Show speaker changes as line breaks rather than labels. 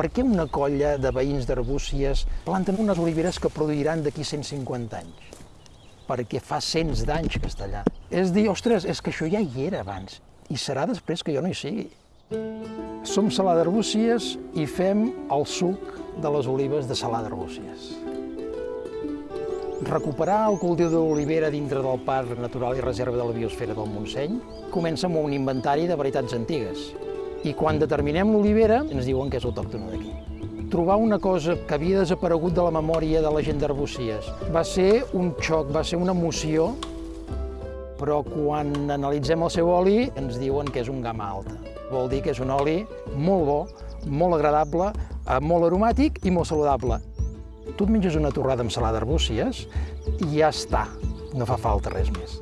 Per què una colla de veïns d'Arbúcies planten unes oliveres que produiran d'aquí 150 anys? Perquè fa cents d'anys que està allà. És dir, ostres, és que això ja hi era abans, i serà després que jo no hi sigui. Som Salà d'Arbúcies i fem el suc de les olives de Salà d'Arbúcies. Recuperar el cultiu de l'olivera dintre del Parc Natural i Reserva de la Biosfera del Montseny comença amb un inventari de varietats antigues. I quan determinem l'olivera, ens diuen que és autòctona d'aquí. Trobar una cosa que havia desaparegut de la memòria de la gent d'Arbúcies va ser un xoc, va ser una emoció, però quan analitzem el seu oli ens diuen que és un gamma alta. Vol dir que és un oli molt bo, molt agradable, eh, molt aromàtic i molt saludable. Tu et menges una torrada amb salada d'arbúcies i ja està, no fa falta res més.